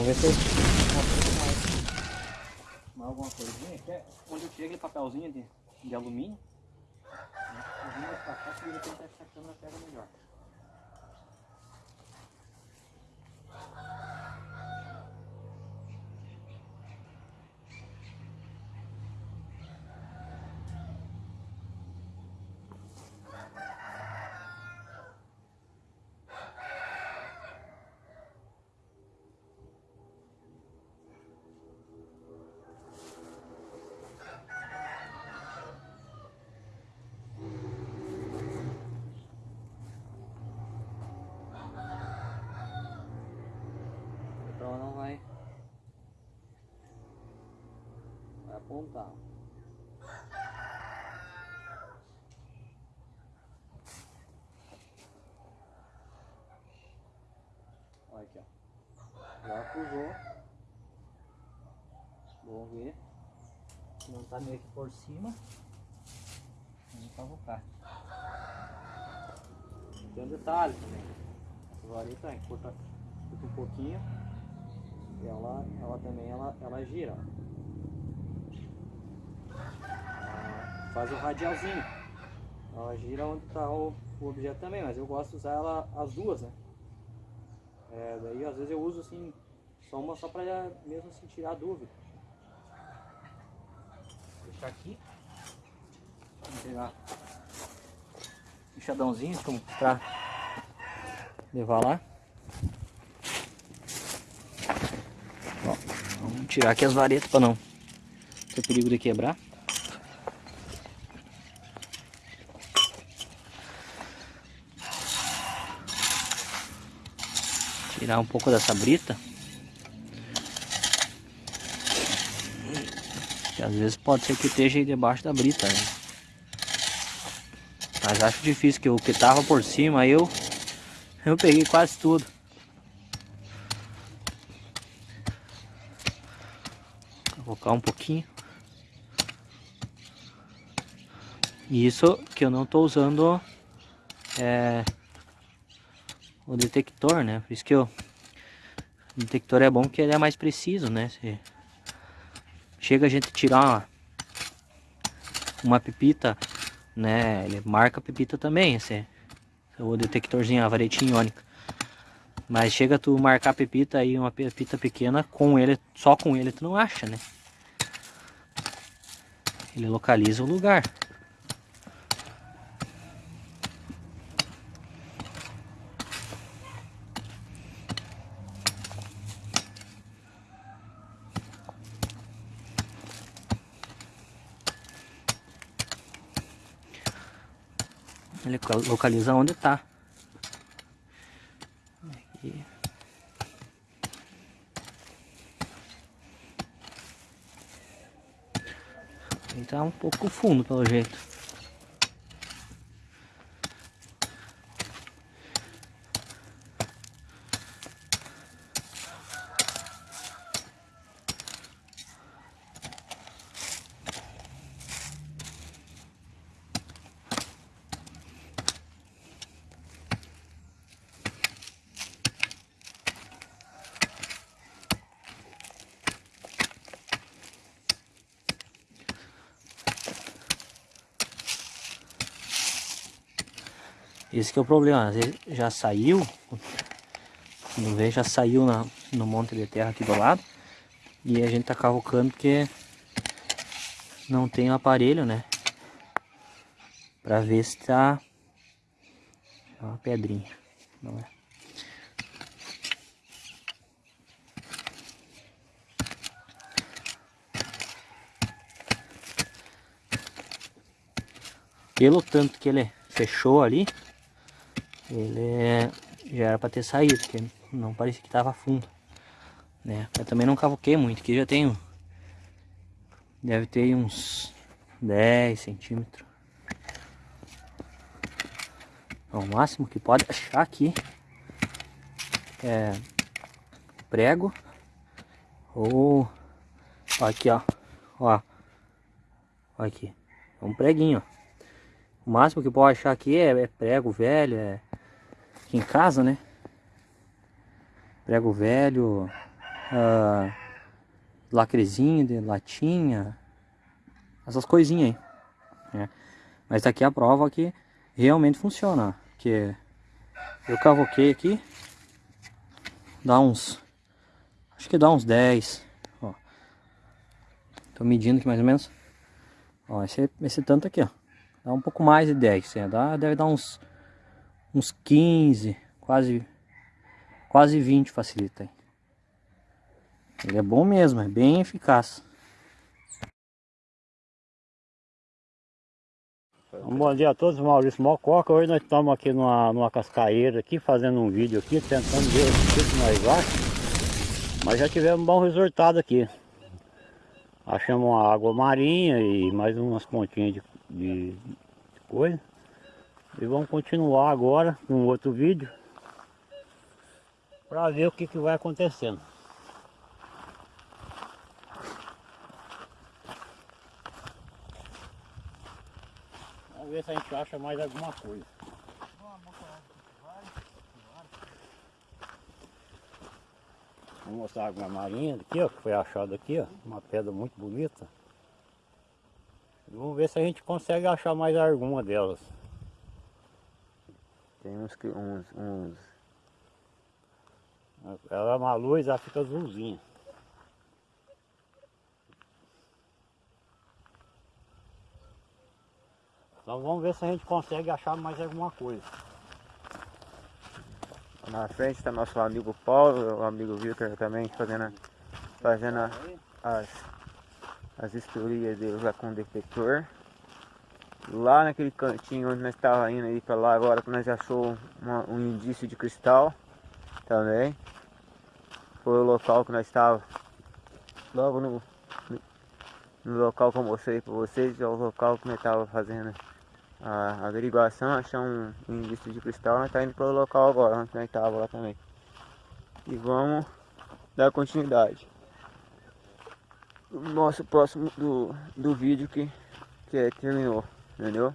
Vamos ver se eu mais, alguma coisinha. É onde eu tirei aquele papelzinho de, de alumínio. Né? Eu vim mais pra cá, que de repente essa câmera pega melhor. Então ela não vai, vai apontar. Olha aqui, ó. Já acusou. Vamos ver. Se não tá meio que por cima. Vamos cavocar. Tem um detalhe também. Essa vareta encurta curta um pouquinho. E ela, ela também ela, ela gira. ó. Ela faz o radialzinho. Ela gira onde está o, o objeto também, mas eu gosto de usar ela as duas, né? É, daí às vezes eu uso assim, só uma só para mesmo assim tirar a dúvida. Vou deixar aqui. Vamos pegar enxadãozinho como para levar lá. Vamos tirar aqui as varetas para não ter perigo de quebrar. Tirar um pouco dessa brita. Que às vezes pode ser que esteja aí debaixo da brita, né? Mas acho difícil que o que tava por cima eu eu peguei quase tudo. Colocar um pouquinho. Isso que eu não estou usando é, o detector, né? Por isso que eu, o detector é bom que ele é mais preciso, né? Se chega a gente tirar uma, pepita, né? Ele marca a pepita também, esse, o detectorzinho, a varetinha iônica. Mas chega tu marcar a pepita aí, uma pepita pequena, com ele, só com ele tu não acha, né? Ele localiza o lugar. Ele localiza onde está. Tá um pouco fundo pelo jeito. Esse é o problema, às vezes já saiu, quando vê já saiu na, no monte de terra aqui do lado. E a gente tá cavocando porque não tem o aparelho, né? Pra ver se tá... É uma pedrinha, não é? Pelo tanto que ele fechou ali, ele já era para ter saído, porque não parecia que estava fundo. Né? Eu também não cavoquei muito, que já tenho. Deve ter uns 10 centímetros. O máximo que pode achar aqui é prego ou aqui ó, ó, ó aqui, é um preguinho. O máximo que pode achar aqui é, é prego velho, é aqui em casa, né? Prego velho, uh, lacrezinho de latinha, essas coisinhas aí. Né? Mas aqui é a prova que realmente funciona. Que eu cavoquei aqui, dá uns, acho que dá uns 10. Ó. Tô medindo aqui mais ou menos. Ó, esse, esse tanto aqui, ó. Dá um pouco mais de 10, né? dá, deve dar uns, uns 15, quase, quase 20 facilita. Ele é bom mesmo, é bem eficaz. Um bom dia a todos, Maurício Mococa. Hoje nós estamos aqui numa, numa cascaeira aqui, fazendo um vídeo aqui, tentando ver o que nós achamos. Mas já tivemos um bom resultado aqui. Achamos uma água marinha e mais umas pontinhas de, de, de coisa. E vamos continuar agora com outro vídeo. Para ver o que, que vai acontecendo. Vamos ver se a gente acha mais alguma coisa. Vou mostrar a água marinha aqui, ó, que foi achada aqui, ó, uma pedra muito bonita. Vamos ver se a gente consegue achar mais alguma delas. Tem uns que uns, uns... Ela é uma luz, ela fica azulzinha. Então vamos ver se a gente consegue achar mais alguma coisa. Na frente está nosso amigo Paulo, o amigo Victor também fazendo, fazendo as, as historias deles lá com o detector. Lá naquele cantinho onde nós estávamos indo aí para lá agora que nós achou uma, um indício de cristal também. Foi o local que nós estávamos logo no, no, local que eu mostrei para vocês, é o local que nós estávamos fazendo a averiguação, achar um, indício de cristal, nós estamos indo para o local agora, onde nós estávamos lá também. E vamos dar continuidade. Nosso próximo do, do vídeo que, que é, terminou, entendeu?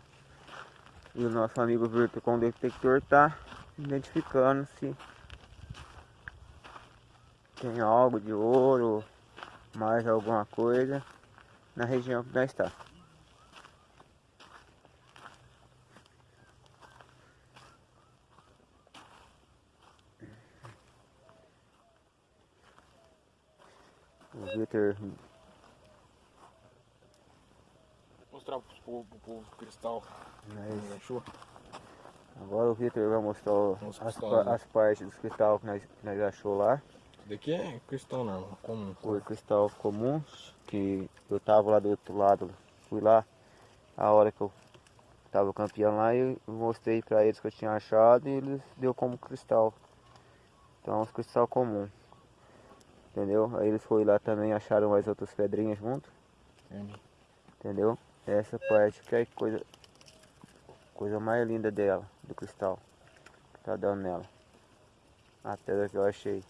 E o nosso amigo Virtual com o detector está identificando se tem algo de ouro, mais alguma coisa na região que nós está. O Vitor. Mostrar pro povo, pro povo cristal. Mas... Achou? Agora o Vitor vai mostrar o, as, pa- né? as partes dos cristal que nós, que nós achou lá. Daqui é cristal normal, comum. Foi cristal comum, que eu tava lá do outro lado, fui lá, a hora que eu tava campeão lá, eu mostrei pra eles que eu tinha achado e eles deu como cristal. Então os cristal comum. Entendeu? Aí eles foram lá também, acharam mais outras pedrinhas junto, Entendi. entendeu? Essa parte que é a coisa, coisa mais linda dela, do cristal, que tá dando nela. A pedra que eu achei.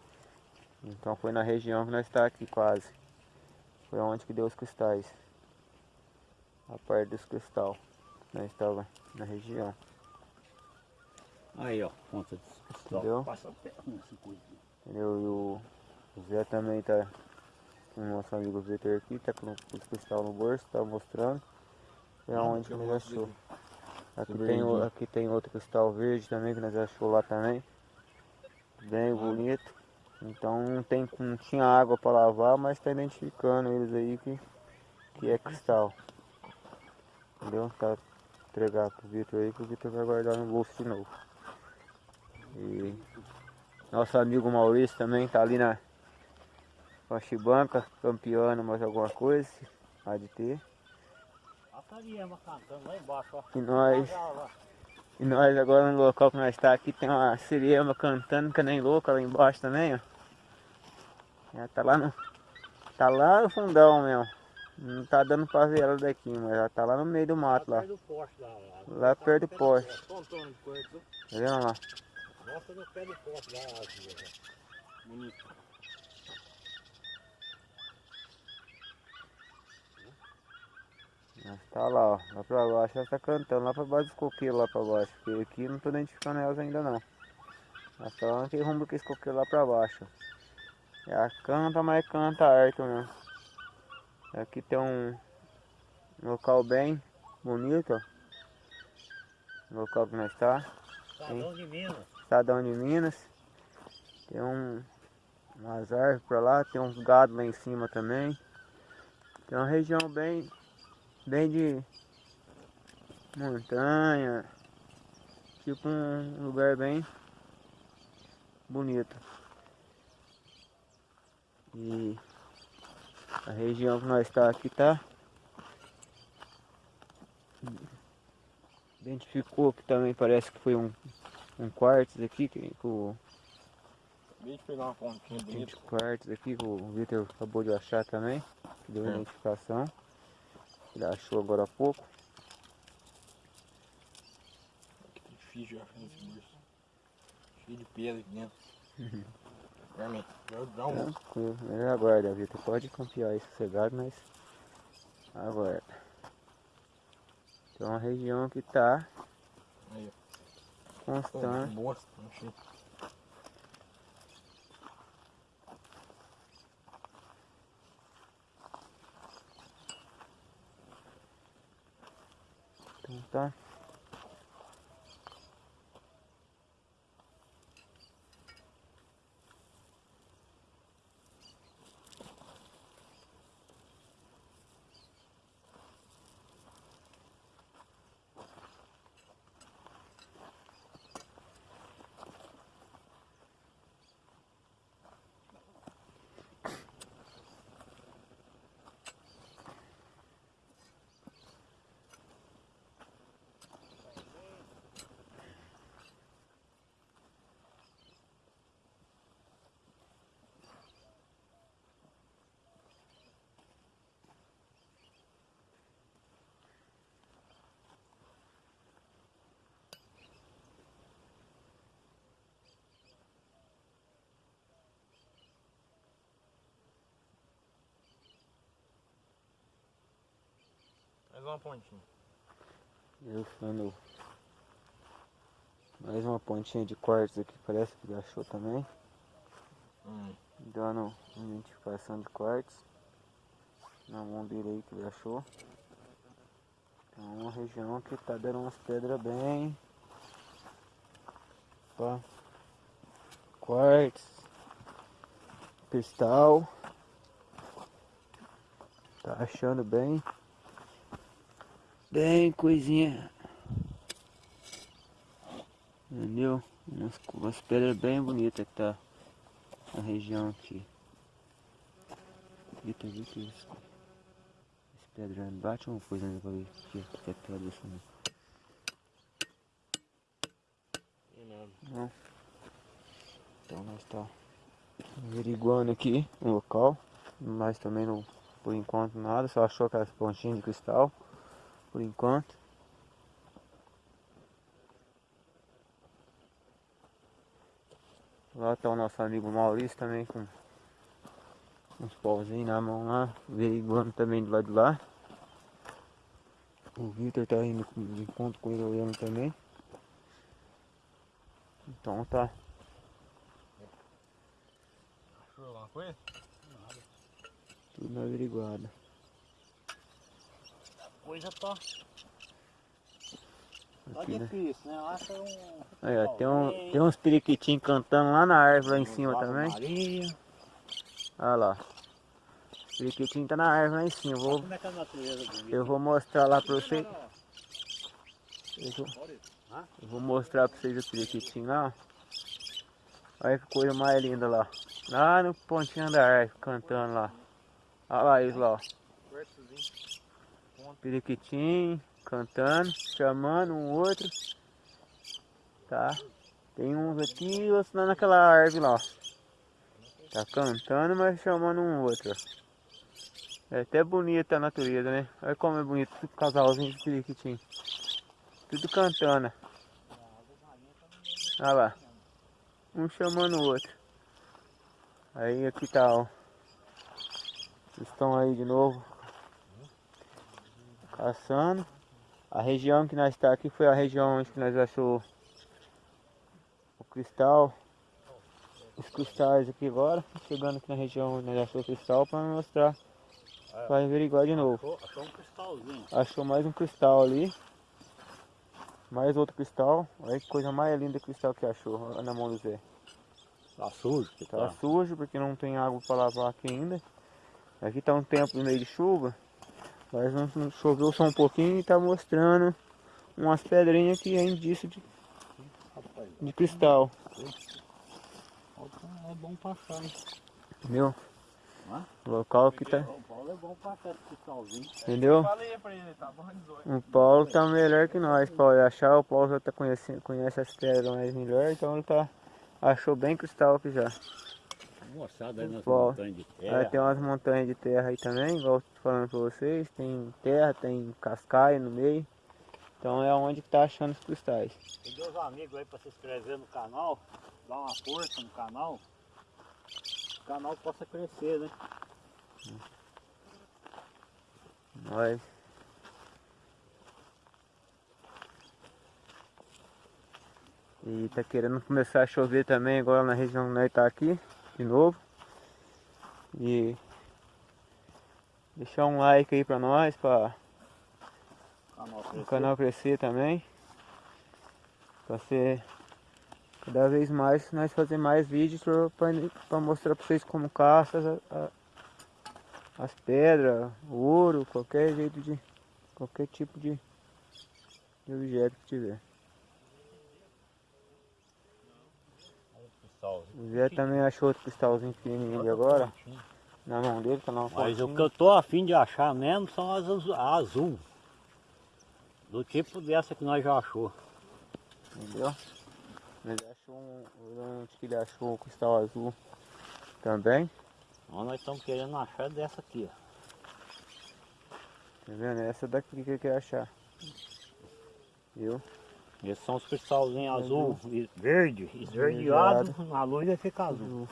Então foi na região que nós está aqui quase. Foi onde que deu os cristais. A parte dos cristal. Nós estava na região. Aí ó, ponta de cristal. Entendeu? Passa a perna, essa coisa. Entendeu? E o o Zé também tá com o nosso amigo Vitor aqui, tá com os cristal no bolso, tá mostrando. É onde que nós achou. Aqui tem, o- aqui tem outro cristal verde também que nós achou lá também. Bem bonito. Então não, tem, não tinha água para lavar, mas tá identificando eles aí que, que é cristal. Entendeu? Tá entregar pro Vitor aí que o Vitor vai guardar no bolso de novo. E nosso amigo Maurício também tá ali na Chibanca, campeando mais alguma coisa. Há E nós, Lá, lá. e nós agora no local que nós está aqui tem uma siriema cantando que nem louca lá embaixo também, ó. Ela tá lá no. Tá lá no fundão mesmo. Não tá dando pra ver ela daqui, mas ela tá lá no meio do mato lá. lá. lá. Lá perto do poste. De coisa. Tá vendo lá? Mostra no pé do poste lá. ó. Bonito. Tá lá, ó. Lá pra baixo ela tá cantando, lá pra baixo dos coqueiros lá pra baixo. Porque aqui não tô identificando elas ainda não. Ela tá lá naquele rumo que esse coqueiro lá pra baixo. Já canta, mas canta alto mesmo. Aqui tem um local bem bonito, ó. Local que nós está. Estadão de Minas. Estadão de Minas. Tem um, umas árvores para lá, tem uns gados lá em cima também. Tem uma região bem, bem de montanha. Tipo um lugar bem bonito. E a região que nós está aqui tá identificou que também parece que foi um, um quartzo aqui que, que o Acabei de pegar uma pontinha bonita. quartzo aqui que o Vitor acabou de achar também, que deu É. identificação. Ele achou agora há pouco. Aqui tem difícil achar nesse berço. Cheio de pedra aqui dentro. Realmente, já dá um. Tranquilo, ele aguarda, Vitor. Pode confiar aí sossegado, mas aguarda. Tem uma região que tá Aí, ó. Constante. que bosta, achei. Então uma pontinha. Eu fando mais uma pontinha de quartzo aqui, parece que achou também. Hum. Dando identificação de quartzo. Na mão dele aí que ele achou. É uma região que tá dando umas pedras bem. Opa. Quartzo. Cristal. Tá achando bem. Bem coisinha. Entendeu? Umas, umas pedras bem bonitas que tá na região aqui. Eita, Vitor, esse, esse pedra bate uma coisa né, pra ver se é pedra isso não. Tem nada. Não. Então nós tá averiguando aqui o local. Mas também não, por enquanto nada, só achou aquelas pontinhas de cristal. Por enquanto. Lá tá o nosso amigo Maurício também com uns pauzinhos na mão lá, averiguando também do lado de lá. O Victor tá indo de encontro com ele olhando também. Então tá. Achou alguma coisa? Tudo averiguado. Coisa tá, tá Aqui, né? difícil, né? Acha um. Aí, ó, tem, um, tem uns periquitinhos cantando lá na árvore lá em cima também. Maria. Olha lá. O periquitinho tá na árvore lá em cima. Eu vou, Como é que é a natureza eu vou mostrar lá pra vocês. Eu vou, eu vou mostrar pra vocês o periquitinho lá. Olha que coisa mais linda lá. Lá no pontinho da árvore, cantando lá. Olha lá eles lá, ó. Periquitinho, cantando, chamando um outro. Tá? Tem uns aqui e outros lá naquela árvore lá. Tá cantando, mas chamando um outro. É até bonita a natureza, né? Olha como é bonito, tudo casalzinho de periquitinho. Tudo cantando. Olha lá. Um chamando o outro. Aí aqui tá, ó. Estão aí de novo caçando. A região que nós está aqui foi a região onde nós achou o cristal. os cristais aqui agora, chegando aqui na região onde nós achou o cristal para mostrar, para averiguar de novo. Achou, um cristalzinho. Achou mais um cristal ali. Mais outro cristal. Olha que coisa mais linda cristal que achou na mão do Zé. Tá sujo Tá tá. sujo porque não tem água para lavar aqui ainda. Aqui tá um tempo no meio de chuva. Mas choveu só um pouquinho e tá mostrando umas pedrinhas que é indício de, de cristal. é bom passar, hein? Entendeu? O local que tá. O Paulo é bom passar esse cristalzinho. Entendeu? Tá bom, 18. O Paulo tá melhor que nós, Paulo. achar, o Paulo já tá conhecendo, conhece as pedras mais melhor, então ele tá. Achou bem cristal aqui já. Moçada aí nas montanhas de Aí terra. tem umas montanhas de terra aí também, igual falando pra vocês. Tem terra, tem cascaio no meio. Então é onde que tá achando os cristais. Pedir os amigos aí para se inscrever no canal, dar uma força no canal. O canal possa crescer, né? Nós. E tá querendo começar a chover também agora na região que nós tá aqui, de novo. E deixar um like aí pra nós, pra O canal o crescer. canal crescer também. Pra ser cada vez mais nós fazer mais vídeos pra, pra, mostrar pra vocês como caça as, a- as pedras, ouro, qualquer jeito de. qualquer tipo de, de objeto que tiver. Cristalzinho. O Zé também achou outro cristalzinho pequenininho ali agora, na mão dele, tá na Mas o que eu tô afim de achar mesmo são as azul. Do tipo dessa que nós já achou. Entendeu? Ele achou um. Onde que ele achou o cristal azul também. Então nós estamos querendo achar dessa aqui, ó. Tá vendo? Essa daqui que eu quero achar. Viu? Esses são os cristalzinhos azul e verde. Esverdeado, na luz vai ficar azul.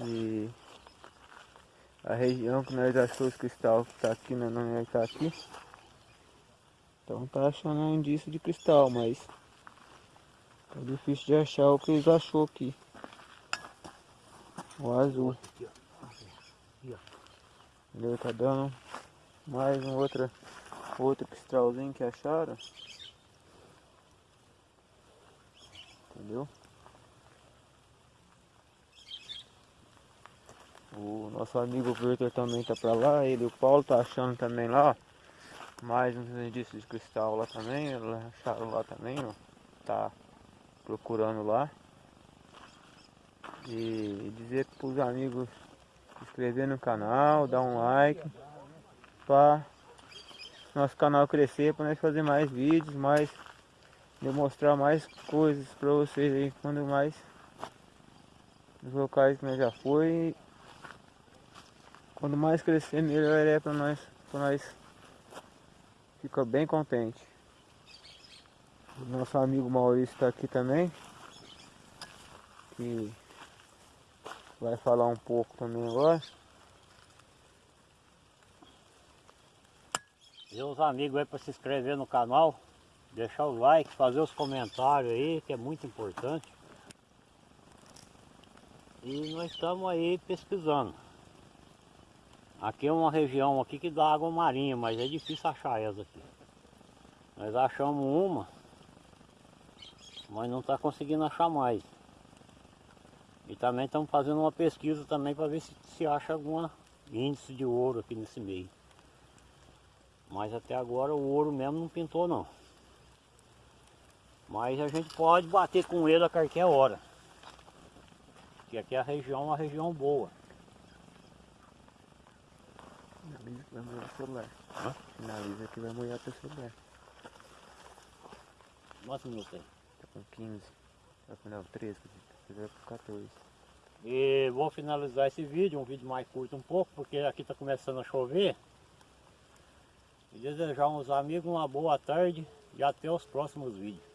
E a região que nós achou os cristal que tá aqui, né? Não é que tá aqui. Então tá achando um indício de cristal, mas tá difícil de achar o que eles achou aqui. O azul. Entendeu? Tá dando mais um outra, outro cristalzinho que acharam. Entendeu? O nosso amigo Victor também tá pra lá, ele o Paulo tá achando também lá, ó. Mais uns indícios de cristal lá também, acharam lá também, ó. Tá procurando lá. E dizer pros amigos se inscrever no canal, dar um like para nosso canal crescer, para nós fazer mais vídeos, mais demonstrar mais coisas para vocês aí, quando mais os locais que nós já foi. Quando mais crescer, melhor é para nós, para nós fica bem contente. O nosso amigo Maurício está aqui também, que vai falar um pouco também agora. E os amigos aí para se inscrever no canal, deixar o like, fazer os comentários aí, que é muito importante. E nós estamos aí pesquisando. Aqui é uma região aqui que dá água marinha, mas é difícil achar essa aqui. Nós achamos uma, mas não está conseguindo achar mais. E também estamos fazendo uma pesquisa também para ver se, se acha algum índice de ouro aqui nesse meio. Mas até agora o ouro mesmo não pintou não. Mas a gente pode bater com ele a qualquer hora. Porque aqui a região é uma região boa. Finaliza que vai molhar o celular. Hã? Finaliza que vai molhar teu celular. Quantos minutos aí? Tá com 15. Tá com não, 13, quer dizer, tá com 14. E vou finalizar esse vídeo, um vídeo mais curto um pouco, porque aqui está começando a chover. E desejar aos amigos uma boa tarde e até os próximos vídeos.